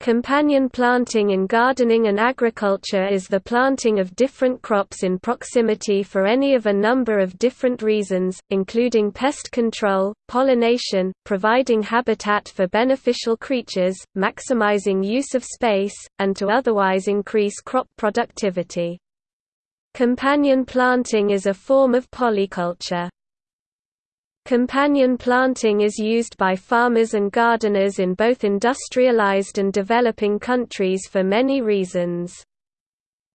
Companion planting in gardening and agriculture is the planting of different crops in proximity for any of a number of different reasons, including pest control, pollination, providing habitat for beneficial creatures, maximizing use of space, and to otherwise increase crop productivity. Companion planting is a form of polyculture. Companion planting is used by farmers and gardeners in both industrialized and developing countries for many reasons.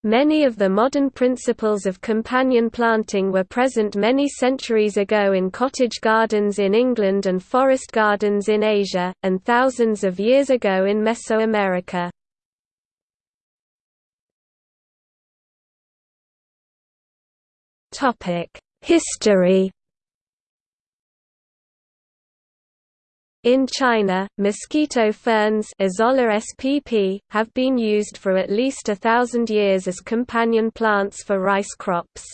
Many of the modern principles of companion planting were present many centuries ago in cottage gardens in England and forest gardens in Asia, and thousands of years ago in Mesoamerica. History In China, mosquito ferns spp, have been used for at least a thousand years as companion plants for rice crops.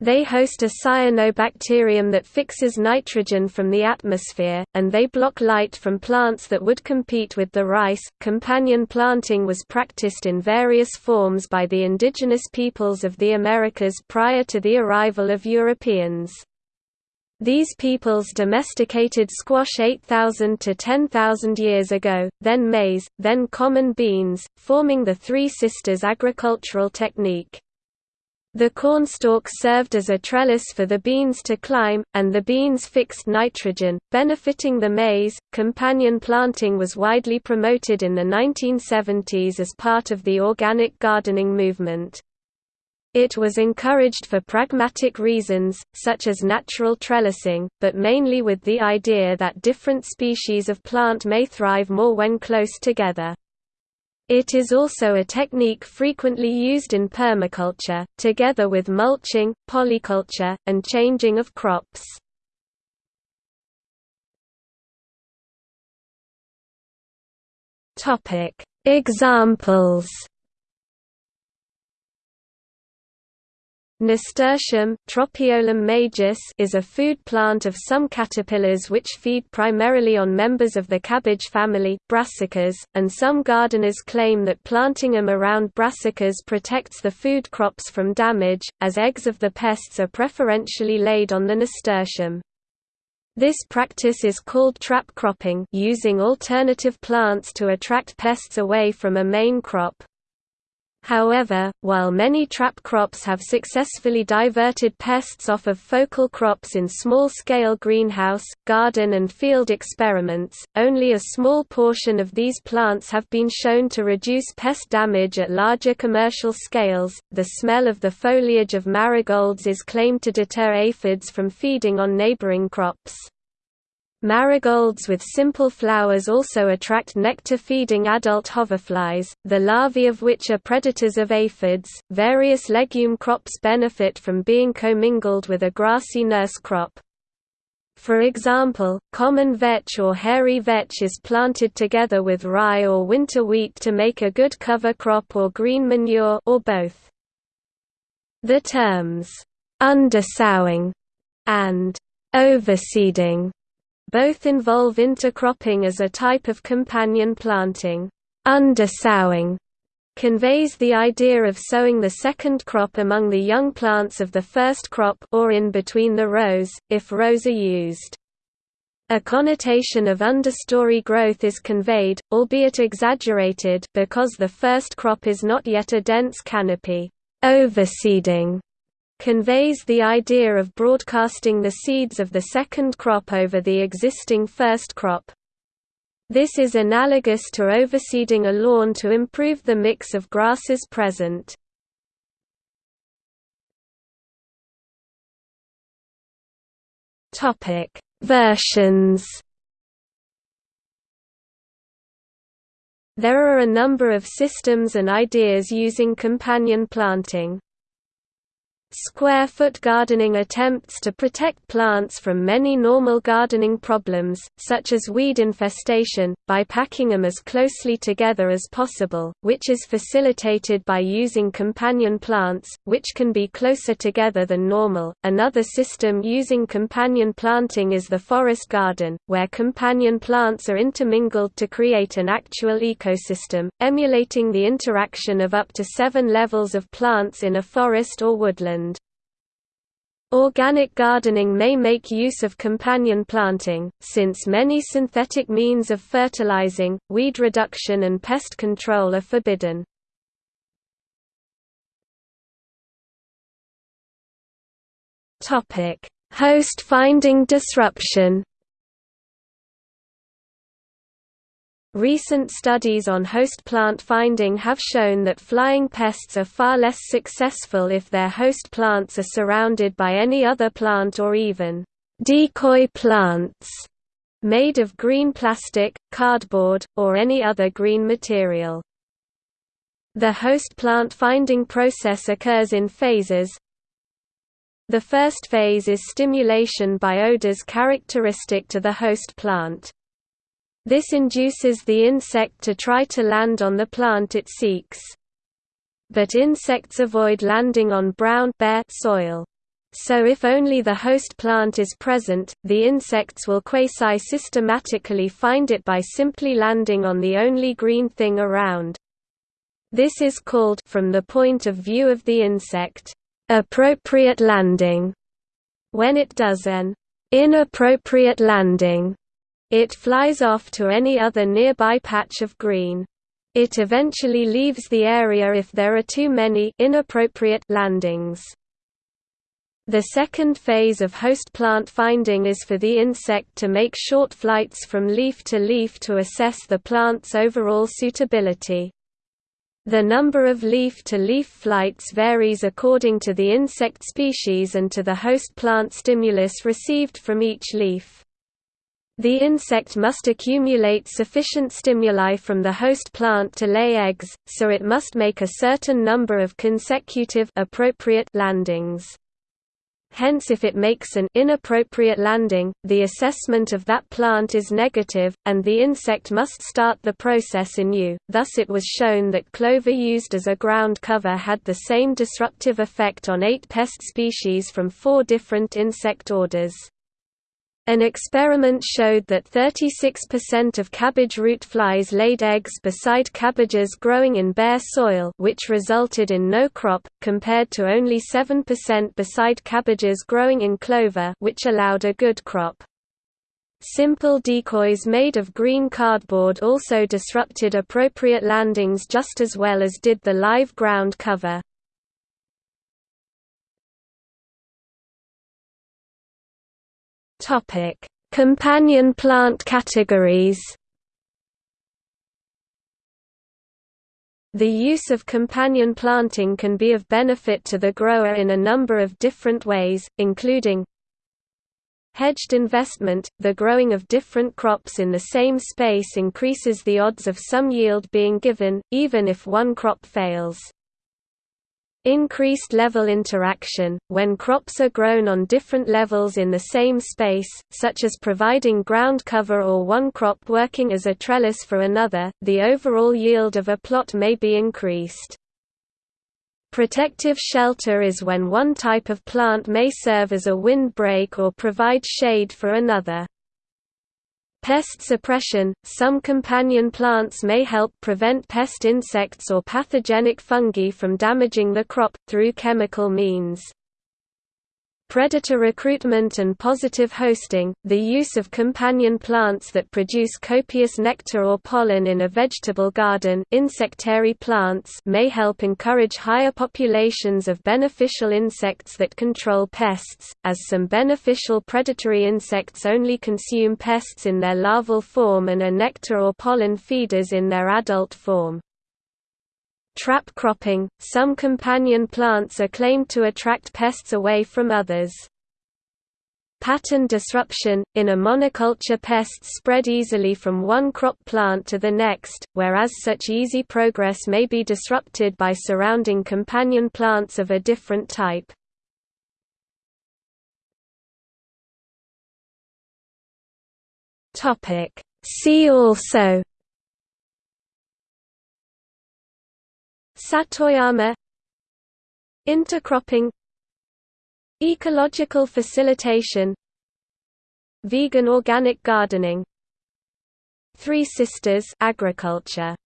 They host a cyanobacterium that fixes nitrogen from the atmosphere, and they block light from plants that would compete with the rice. Companion planting was practiced in various forms by the indigenous peoples of the Americas prior to the arrival of Europeans. These peoples domesticated squash 8,000 to 10,000 years ago, then maize, then common beans, forming the Three Sisters agricultural technique. The cornstalk served as a trellis for the beans to climb, and the beans fixed nitrogen, benefiting the maize. Companion planting was widely promoted in the 1970s as part of the organic gardening movement. It was encouraged for pragmatic reasons, such as natural trellising, but mainly with the idea that different species of plant may thrive more when close together. It is also a technique frequently used in permaculture, together with mulching, polyculture, and changing of crops. Examples Nasturtium Tropaeolum majus is a food plant of some caterpillars which feed primarily on members of the cabbage family brassicas, and some gardeners claim that planting them around brassicas protects the food crops from damage, as eggs of the pests are preferentially laid on the nasturtium. This practice is called trap cropping using alternative plants to attract pests away from a main crop. However, while many trap crops have successfully diverted pests off of focal crops in small-scale greenhouse, garden and field experiments, only a small portion of these plants have been shown to reduce pest damage at larger commercial scales. The smell of the foliage of marigolds is claimed to deter aphids from feeding on neighboring crops. Marigolds with simple flowers also attract nectar-feeding adult hoverflies, the larvae of which are predators of aphids. Various legume crops benefit from being commingled with a grassy nurse crop. For example, common vetch or hairy vetch is planted together with rye or winter wheat to make a good cover crop or green manure or both. The terms undersowing and overseeding both involve intercropping as a type of companion planting. Undersowing conveys the idea of sowing the second crop among the young plants of the first crop or in between the rows, if rows are used. A connotation of understory growth is conveyed, albeit exaggerated because the first crop is not yet a dense canopy. Overseeding conveys the idea of broadcasting the seeds of the second crop over the existing first crop. This is analogous to overseeding a lawn to improve the mix of grasses present. Versions. There are a number of systems and ideas using companion planting. Square-foot gardening attempts to protect plants from many normal gardening problems, such as weed infestation, by packing them as closely together as possible, which is facilitated by using companion plants, which can be closer together than normal. Another system using companion planting is the forest garden, where companion plants are intermingled to create an actual ecosystem, emulating the interaction of up to seven levels of plants in a forest or woodland. Organic gardening may make use of companion planting, since many synthetic means of fertilizing, weed reduction and pest control are forbidden. Host finding disruption Recent studies on host plant finding have shown that flying pests are far less successful if their host plants are surrounded by any other plant or even decoy plants made of green plastic, cardboard, or any other green material. The host plant finding process occurs in phases. The first phase is stimulation by odors characteristic to the host plant. This induces the insect to try to land on the plant it seeks. But insects avoid landing on brown bare soil. So if only the host plant is present, the insects will quasi-systematically find it by simply landing on the only green thing around. This is called from the point of view of the insect, appropriate landing. When it does an inappropriate landing, it flies off to any other nearby patch of green. It eventually leaves the area if there are too many inappropriate landings. The second phase of host plant finding is for the insect to make short flights from leaf to leaf to assess the plant's overall suitability. The number of leaf-to-leaf -leaf flights varies according to the insect species and to the host plant stimulus received from each leaf. The insect must accumulate sufficient stimuli from the host plant to lay eggs, so it must make a certain number of consecutive appropriate landings. Hence if it makes an inappropriate landing, the assessment of that plant is negative, and the insect must start the process anew. Thus it was shown that clover used as a ground cover had the same disruptive effect on eight pest species from four different insect orders. An experiment showed that 36% of cabbage root flies laid eggs beside cabbages growing in bare soil which resulted in no crop, compared to only 7% beside cabbages growing in clover which allowed a good crop. Simple decoys made of green cardboard also disrupted appropriate landings just as well as did the live ground cover. Topic: Companion plant categories. The use of companion planting can be of benefit to the grower in a number of different ways, including Hedged investment – The growing of different crops in the same space increases the odds of some yield being given, even if one crop fails. Increased level interaction, when crops are grown on different levels in the same space, such as providing ground cover or one crop working as a trellis for another, the overall yield of a plot may be increased. Protective shelter is when one type of plant may serve as a windbreak or provide shade for another. Pest suppression – Some companion plants may help prevent pest insects or pathogenic fungi from damaging the crop, through chemical means. Predator recruitment and positive hosting, the use of companion plants that produce copious nectar or pollen in a vegetable garden insectary plants may help encourage higher populations of beneficial insects that control pests, as some beneficial predatory insects only consume pests in their larval form and are nectar or pollen feeders in their adult form. Trap cropping – Some companion plants are claimed to attract pests away from others. Pattern disruption – In a monoculture pests spread easily from one crop plant to the next, whereas such easy progress may be disrupted by surrounding companion plants of a different type. See also Satoyama Intercropping Ecological facilitation Vegan organic gardening. Three Sisters agriculture